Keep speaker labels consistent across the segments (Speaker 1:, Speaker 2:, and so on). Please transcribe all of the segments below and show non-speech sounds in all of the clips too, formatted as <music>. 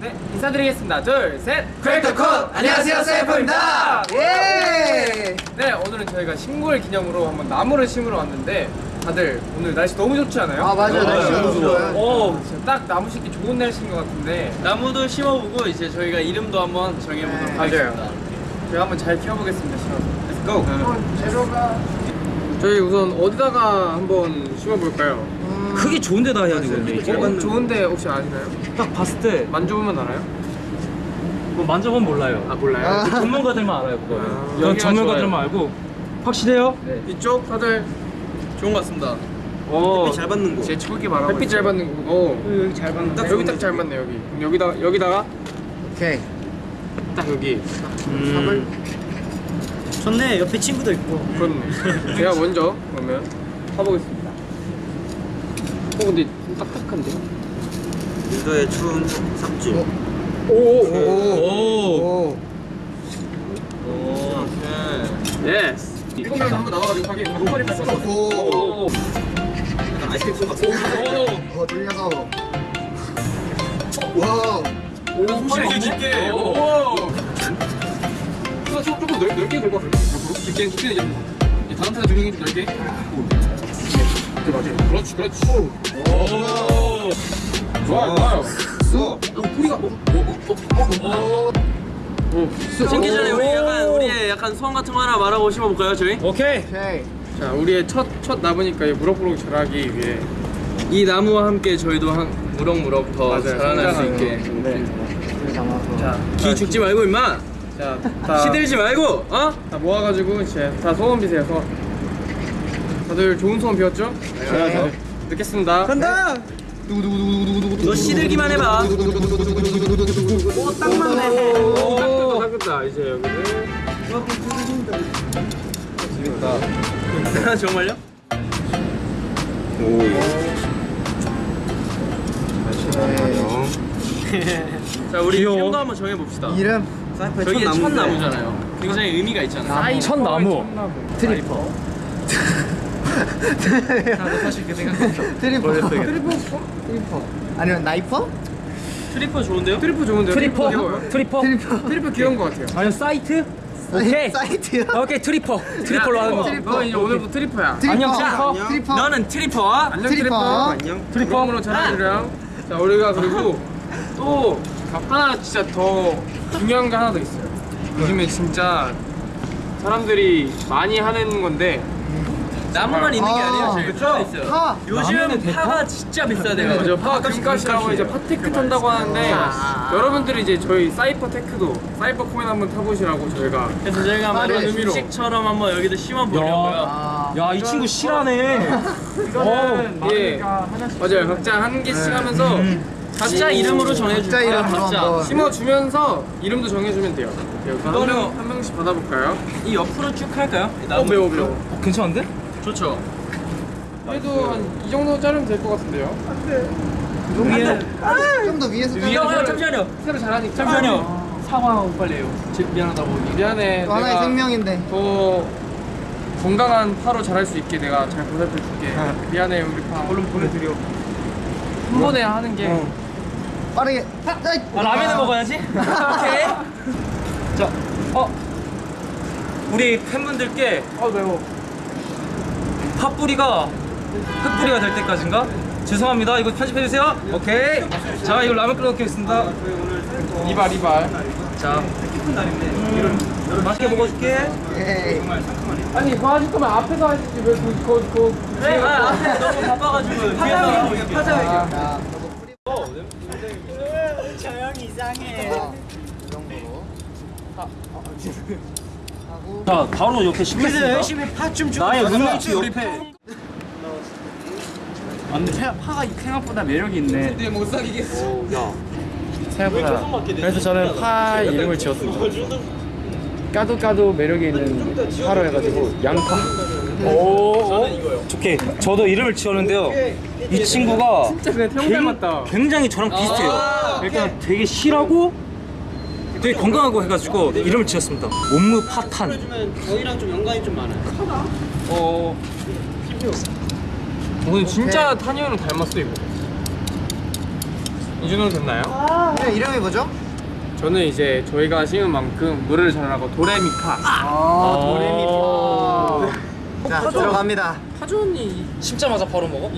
Speaker 1: 네, 인사드리겠습니다. 둘, 셋.
Speaker 2: 크래커 컷! 안녕하세요, 세이퍼입니다. 예!
Speaker 1: 네, 오늘은 저희가 신고일 기념으로 한번 나무를 심으러 왔는데 다들 오늘 날씨 너무 좋지 않아요?
Speaker 2: 아, 맞아요. 날씨 너무 좋아요.
Speaker 1: 오, 진짜 딱 나무 심기 좋은 날씨인 것 같은데
Speaker 3: 나무도 심어보고 이제 저희가 이름도 한번 정해보도록
Speaker 2: 네.
Speaker 3: 하겠습니다.
Speaker 1: 맞아요. 제가 한번 잘 키워보겠습니다. 심어서.
Speaker 3: Let's go.
Speaker 2: 재료가
Speaker 1: 저희 우선 어디다가 한번 심어볼까요?
Speaker 2: 음,
Speaker 4: 크기 좋은 데 다 해야 되거든요.
Speaker 1: 어, 좋은데 혹시 아시나요?
Speaker 4: 딱 봤을 때
Speaker 1: 만져보면 알아요?
Speaker 4: 뭐 만져보면 몰라요.
Speaker 1: 아 몰라요?
Speaker 2: 아.
Speaker 4: 그 전문가들만 알아요, 그거.
Speaker 1: 아,
Speaker 4: 전문가들만
Speaker 1: 좋아요.
Speaker 4: 알고 확실해요?
Speaker 1: 네. 이쪽 다들
Speaker 3: 좋은 것 같습니다.
Speaker 1: 어,
Speaker 3: 잘 받는 곳.
Speaker 1: 제 초기 말하고 햇빛 잘 받는 거. 어.
Speaker 4: 여기 잘 봤는
Speaker 1: 딱 여기 딱 잘 맞네 여기. 여기다 여기다가
Speaker 2: 오케이.
Speaker 1: 딱 여기.
Speaker 2: 삽을
Speaker 4: 좋네. 옆에 친구도 있고.
Speaker 1: 그렇네. 제가 먼저 그러면 사보겠습니다. 어 근데 좀 딱딱한데?
Speaker 3: 인도의 추운 삽질.
Speaker 2: 어.
Speaker 1: 오.
Speaker 2: 오.
Speaker 1: 오.
Speaker 2: 오.
Speaker 1: 예스. 이거만 한번 나와가지고 하게. 목걸이 뺐어.
Speaker 2: 오.
Speaker 1: 오.
Speaker 3: 아이스크림 쏜 같은
Speaker 1: 오.
Speaker 2: 어, 돌려서. 와.
Speaker 1: 오. 쉽게 쉽게. 오. 이거 좀 조금 넓, 넓게 긁어. 깊게 깊게 이제 다음 타자 조용히 좀 넓게. 오. 맞아. 그렇지 그렇지. 오. 좋아요 좋아요.
Speaker 2: 수.
Speaker 1: 오, 뿌리가 어, 어, 어, 어, 어. 오,
Speaker 3: 심기 전에 우리 약간 우리의 약간 소원 같은 거 하나 말하고 심어볼까요, 저희?
Speaker 4: 오케이.
Speaker 2: 오케이.
Speaker 1: 자, 우리의 첫, 첫 나무니까 이 무럭무럭 자라기 위해
Speaker 3: 이 나무와 함께 저희도 한 무럭무럭 더
Speaker 1: 맞아요.
Speaker 3: 자라날 수 있게.
Speaker 2: 네. 술 담아서.
Speaker 1: 자,
Speaker 3: 기 죽지 말고 임마.
Speaker 1: 자, <laughs> 다,
Speaker 3: 시들지 말고, 어?
Speaker 1: 다 모아가지고 이제 다 소원 비세요, 소원. 다들 좋은 소원 비웠죠?
Speaker 2: 네.
Speaker 1: 듣겠습니다.
Speaker 2: 간다.
Speaker 3: 너 시들기만 해봐.
Speaker 2: 딱 맞네.
Speaker 1: 오, 닦았다, 이제 여기를. 재밌다.
Speaker 3: 정말요? 자, 우리
Speaker 4: 귀여워.
Speaker 3: 이름도 한번 정해봅시다.
Speaker 2: 이름
Speaker 3: 저게 첫 나무잖아요. 굉장히 의미가 있잖아요.
Speaker 4: 첫 나무.
Speaker 2: 트리퍼.
Speaker 4: 사실 그 생각했어.
Speaker 2: 트리퍼.
Speaker 1: 트리퍼?
Speaker 2: 트리퍼. 아니면 나이퍼?
Speaker 3: 트리퍼 좋은데요?
Speaker 1: 트리퍼 좋은데요?
Speaker 4: 트리퍼. 트리퍼.
Speaker 2: 트리퍼.
Speaker 1: 트리퍼 귀여운 것 같아요.
Speaker 4: 아니면 사이트? 오케이.
Speaker 2: 사이트요?
Speaker 4: 오케이 트리퍼. 트리퍼로 하는 거.
Speaker 2: 트리퍼.
Speaker 1: 너 이제 오늘부터 트리퍼야.
Speaker 2: 트리퍼.
Speaker 4: 안녕, 트리퍼.
Speaker 2: 트리퍼.
Speaker 3: 너는 트리퍼.
Speaker 1: 안녕 트리퍼.
Speaker 2: 트리퍼.
Speaker 1: 트리퍼. 으로 잘하시렴. 자, 우리가 그리고 또 하나 진짜 더 중요한 거 하나 더 있어요. 요즘에 진짜 사람들이 많이 하는 건데
Speaker 3: 나무만 있는 게
Speaker 2: 아,
Speaker 3: 아니에요. 저희 있어요.
Speaker 2: 파.
Speaker 3: 요즘 파가 진짜 비싸대요.
Speaker 1: 맞아 파 금값이라고 이제 파테크 탄다고 하는데 여러분들이 이제 저희 사이퍼 테크도 사이퍼 코인 한번 타보시라고 저희가
Speaker 3: 그래서 저희가 한번
Speaker 1: 의미로.
Speaker 3: 주식처럼 한번 여기도 심어보려고요.
Speaker 2: 아.
Speaker 4: 야, 이 친구 실하네.
Speaker 1: 이거는 예 맞아요 각자 한 개씩 하면서
Speaker 3: 각자 이름으로 정해줄게요.
Speaker 2: 각자 이름으로
Speaker 3: 각자.
Speaker 2: 한번.
Speaker 1: 심어주면서 이름도 정해주면 돼요. 한,
Speaker 3: 이거는-
Speaker 1: 명, 한 명씩 받아볼까요?
Speaker 3: 이 옆으로 쭉 할까요?
Speaker 1: 이어
Speaker 3: 나무
Speaker 1: 매워? 매워.
Speaker 4: 어, 괜찮은데?
Speaker 3: 좋죠.
Speaker 1: 그래도 한 이 정도 자르면 될 것 같은데요?
Speaker 2: 위에. 좀 더 위에서.
Speaker 3: 형 잠시만요.
Speaker 1: 새로 잘하니까
Speaker 3: 잠시만요. 사과하고 빨리 해요. 제- 미안하다고.
Speaker 1: 미안해
Speaker 2: 또 하나의
Speaker 1: 내가
Speaker 2: 생명인데.
Speaker 1: 더 건강한 파로 자랄 수 있게 내가 잘 보살펴 줄게 미안해 우리 파 얼른 보내드려 한 번에 하는 게
Speaker 2: 빠르게. 아이.
Speaker 4: 아, 라면을 먹어야지. <laughs> 오케이. 자, 어. 우리 팬분들께
Speaker 1: 아 매워
Speaker 4: 팥뿌리가 흙뿌리가 될 때까지인가? 죄송합니다. 이거 편집해주세요. 오케이. 자, 이거 라면 끓여 놓겠습니다.
Speaker 1: 이발 이발
Speaker 4: 자, 음, 맛있게 먹어줄게.
Speaker 1: 아니 그거 하실 거면 앞에서 하시지 왜 그, 그, 그
Speaker 3: 네, 아, 앞에 너무 바빠가지고 <laughs> 뒤에서 하고 있을게요.
Speaker 1: 아,
Speaker 2: 자, 저거 뿌리. 이 정도로. 하고.
Speaker 4: 자, 바로 옆에 심겠습니다.
Speaker 3: 열심히 팥좀 주고
Speaker 4: 나의
Speaker 3: 가자.
Speaker 4: 우리 팬.
Speaker 5: 파가 생각보다 매력이 있네.
Speaker 1: 근데 못 사귀겠어
Speaker 5: 생각보다. 그래서 저는 파 이름을 지었습니다. 까도 까도 매력이 있는 파로 해가지고 양파.
Speaker 4: 오, 좋게. 저도 이름을 지었는데요. 이 친구가
Speaker 1: 진짜 그냥 형 닮았다
Speaker 4: 굉장히 저랑 비슷해요. 그러니까 되게 실하고 되게 건강하고 해가지고 이름을 지었습니다. 옴무 파탄.
Speaker 3: 저희랑 좀 연관이 좀 많아요.
Speaker 1: 어 오늘 진짜 탄이 형을 닮았어 이거 이 정도 됐나요?
Speaker 2: 이름, 이름이 뭐죠?
Speaker 1: 저는 이제 저희가 심은 만큼 노래를 잘하고 도레미파.
Speaker 2: 아, 도레미파. 자, 들어갑니다.
Speaker 1: 파전이
Speaker 4: 심자마자 바로 먹어?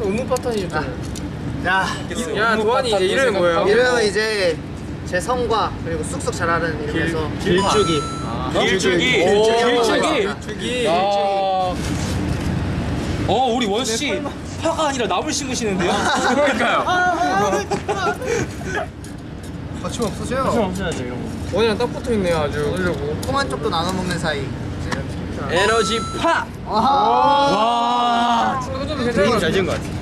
Speaker 1: 의무 파탄이죠.
Speaker 2: 자,
Speaker 1: 야 도환이 이제 이름이 뭐예요?
Speaker 2: 이름은 이제 제 성과 그리고 쑥쑥 자라는 이름에서
Speaker 1: 길쭉이.
Speaker 4: 길쭉이.
Speaker 2: 오,
Speaker 4: 길쭉이.
Speaker 1: 길쭉이.
Speaker 4: 아. 어 우리 원씨 파가 아니라 나물 심으시는데요?
Speaker 1: 그러니까요.
Speaker 2: 거침 없으세요?
Speaker 4: 없어야죠 이런 거.
Speaker 1: 원이랑 딱 붙어 있네요 아주. 그러려고.
Speaker 2: 통한 쪽도 나눠 먹는 사이.
Speaker 3: 에너지 파!
Speaker 2: 아하.
Speaker 4: 와.
Speaker 1: 이거 좀 괜찮은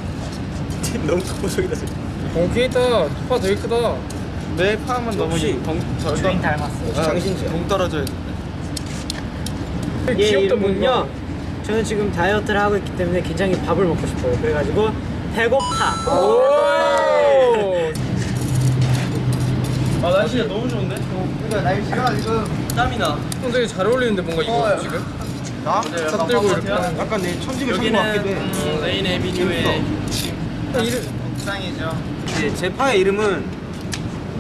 Speaker 4: 잘 지은 것 같아.
Speaker 1: 오케이 있다. 파 되게 크다.
Speaker 5: 내 파만 너무 주인 닮았어. 장신지야. 동 떨어져야 돼.
Speaker 1: 귀엽다
Speaker 6: 이름은요. 저는 지금 다이어트를 하고 있기 때문에 굉장히 밥을 먹고 싶어요. 그래가지고 배고파.
Speaker 1: 오.
Speaker 4: 아 날씨가 너무 좋은데?
Speaker 2: 그러니까 날씨가 지금
Speaker 3: 땀이 나.
Speaker 1: 형 되게 잘 어울리는데 뭔가 이거
Speaker 2: 어,
Speaker 1: 지금?
Speaker 2: 나?
Speaker 1: 차 들고 이렇게.
Speaker 5: 약간 내 천직을
Speaker 3: 여기는 음, 레인 에비뉴의
Speaker 2: 옥상이죠.
Speaker 3: 네, 제 파의 이름은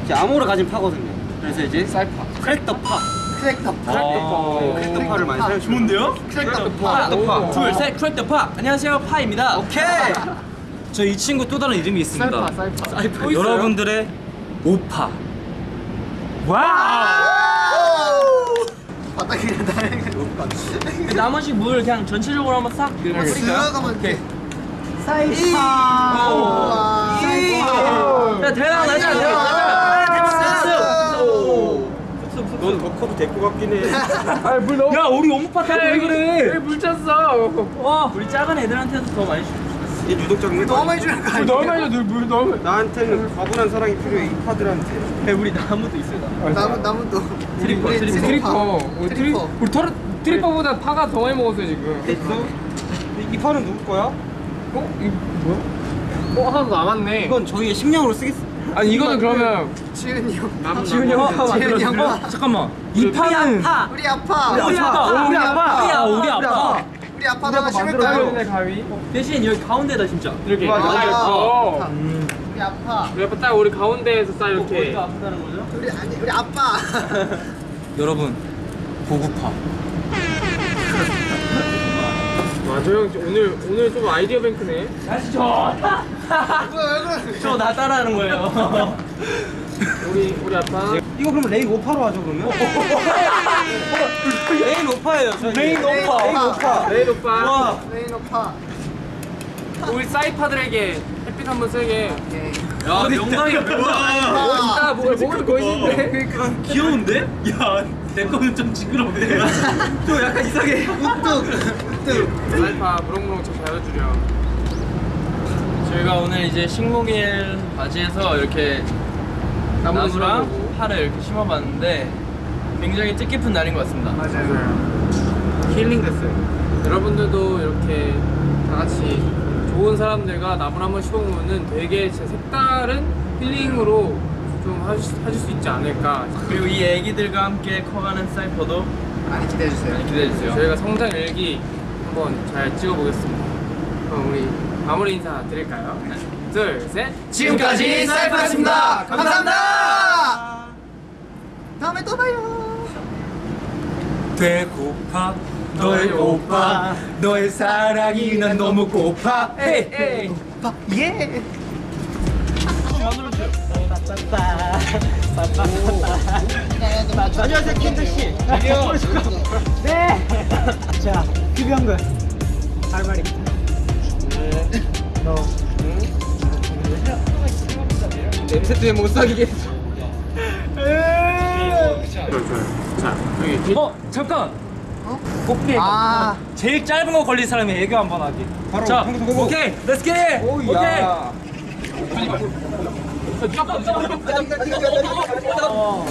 Speaker 3: 이제 암호를 가진 파거든요. 그래서 이제 쌀파. 크랙더 파.
Speaker 2: 크랙터 파.
Speaker 3: 크랙더 파를 많이 사용.
Speaker 4: 좋은데요?
Speaker 2: 크랙터
Speaker 3: 크랙더
Speaker 2: 파.
Speaker 3: 파. 둘, 셋, 크랙더 파. 안녕하세요, 파입니다. 오케이.
Speaker 4: 저 이 친구 또 다른 이름이 있습니다.
Speaker 1: 쌀파 쌀파.
Speaker 3: 쌀파
Speaker 4: 여러분들의 오파. 와.
Speaker 2: 바닥에 나는
Speaker 3: 나머지 물 그냥 전체적으로 한번 싹 뿌릴까요?
Speaker 2: 들어가면 돼.
Speaker 3: 오.
Speaker 2: 사이파.
Speaker 3: 야, 대박 나자, 대박 나자.
Speaker 5: 넌 버커도 데리고 갔긴 해.
Speaker 1: 아물 너무.
Speaker 4: 야 우리 오빠 타왜 그래?
Speaker 1: 물 찼어.
Speaker 3: 와, 우리 작은 애들한테도 더 많이 주.
Speaker 5: 얘 유독적인
Speaker 2: 너무 많이 주는
Speaker 1: 거물
Speaker 2: 아니야?
Speaker 1: 너무 많이 줘. 물 너무.
Speaker 5: 나한테는 과분한 사랑이 필요해 이 파들한테.
Speaker 3: 우리 나무도 있어요.
Speaker 2: 나무 나무도
Speaker 3: 트리퍼, 트리퍼.
Speaker 1: 트리퍼. 우리 트리
Speaker 2: 트리퍼.
Speaker 1: 우리 터르 트리퍼보다 파가 더 많이 먹었어요 지금.
Speaker 5: 이, 이 파는 누구 거야?
Speaker 1: 어? 이거 뭐야? 어 하나도 남았네.
Speaker 3: 이건 저희의 식량으로 쓰겠습니다.
Speaker 1: 아니 이거는 그러면
Speaker 2: 지은이 형.
Speaker 1: 남
Speaker 2: 지은이 형. 지은이 형.
Speaker 4: 어, 잠깐만. 이 파는
Speaker 3: 파.
Speaker 2: 우리 아파.
Speaker 4: 우리 아빠.
Speaker 2: 우리 아빠.
Speaker 4: 우리 아빠. 우리 아빠.
Speaker 2: 우리 아빠 하나 심을까요?
Speaker 1: 가위.
Speaker 3: 대신 여기 가운데다 진짜.
Speaker 1: 이렇게.
Speaker 2: 맞아.
Speaker 1: 어.
Speaker 2: 우리 아파.
Speaker 1: 우리 아빠 딱 우리 가운데에서 딱 이렇게.
Speaker 3: 아프다는 거죠?
Speaker 2: 우리 아니 우리 아빠.
Speaker 4: 여러분 고구파.
Speaker 1: 맞아 형 오늘 오늘 좀 아이디어 뱅크네.
Speaker 3: 날씨 좋다. <laughs> 저나 따라하는 거예요. <laughs>
Speaker 1: 우리 우리 아빠.
Speaker 5: 이거 그럼 레인 오파로 하죠 그러면? <laughs>
Speaker 3: 레인 오파예요. 레인
Speaker 2: 오파. 레인 오파.
Speaker 1: 레인.
Speaker 3: 와.
Speaker 2: 레인 오파.
Speaker 1: 우리 사이파들에게 햇빛 한번 세게.
Speaker 3: 야 명당이
Speaker 1: 멋있다. 뭘 목을 멋있는데.
Speaker 3: 귀여운데? 야, 내 거는 좀 징그러운데. 좀 약간 이상해.
Speaker 1: 사이파 무럭무럭 좀 잘해주려.
Speaker 3: 저희가 오늘 이제 식목일 바지에서 이렇게 나무랑. 파를 이렇게 심어봤는데 굉장히 뜻깊은 날인 것 같습니다.
Speaker 1: 맞아요. 힐링 됐어요. 여러분들도 이렇게 다 같이 좋은 사람들과 나무를 한번 심어보면은 되게 진짜 색다른 힐링으로 좀 하실, 하실 수 있지 않을까.
Speaker 3: 그리고 이 애기들과 함께 커가는 사이퍼도
Speaker 2: 많이 기대해 주세요.
Speaker 3: 많이 기대해주세요.
Speaker 1: 저희가 성장 일기 한번 잘 찍어보겠습니다. 그럼 우리 마무리 인사 드릴까요? 둘, 셋.
Speaker 2: 지금까지 사이퍼였습니다. 감사합니다. 다음에 또 봐요.
Speaker 4: 배고파 너의 오빠 너의 사랑이 난 너무 고파 에이 에이
Speaker 2: 봐. 예.
Speaker 6: 안녕하세요 켄트 씨. 네. 자 흡연근 할 말입니다. 너
Speaker 1: 냄새 때문에 못 사귀게. 자, 여기
Speaker 4: 어 잠깐 꽃게
Speaker 2: 아.
Speaker 4: 제일 짧은 거 걸린 사람이 애교 한 번 하기 자 오케이 렛츠 겟 오케이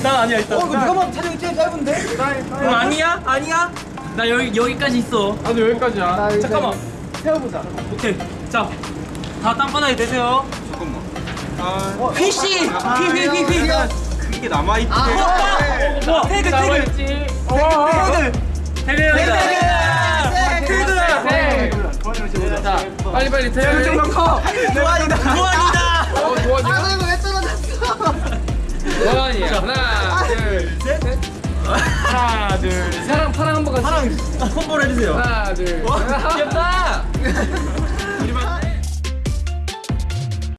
Speaker 4: 난 아니야 일단 어
Speaker 2: 잠깐만 촬영 제일 짧은데?
Speaker 3: 그럼 아니야? 아니야? 나 여기 여기까지 있어.
Speaker 1: 아니 여기까지야.
Speaker 4: 잠깐만
Speaker 2: 세워보자.
Speaker 4: 오케이 자 다 땅바닥에 대세요
Speaker 3: 휘씨, 휘휘휘휘.
Speaker 5: 그게 남아있대.
Speaker 2: 아.
Speaker 4: 와 태그 태그
Speaker 1: 나와있지.
Speaker 4: 태그 태그
Speaker 3: 태그
Speaker 4: 태그
Speaker 2: 태그.
Speaker 1: 네. 자, 빨리 빨리 태양이 좀더 커.
Speaker 5: 도안이다 도안이다
Speaker 1: 어, 도원이야?
Speaker 2: 아 이거 왜 떨어졌어?
Speaker 1: 도원이야. 하나, 둘, 셋. 하나, 둘, 셋. 사랑 파랑 한번 같이.
Speaker 5: 파랑 콤보를 해주세요
Speaker 1: 하나, 둘. 셋. 귀엽다.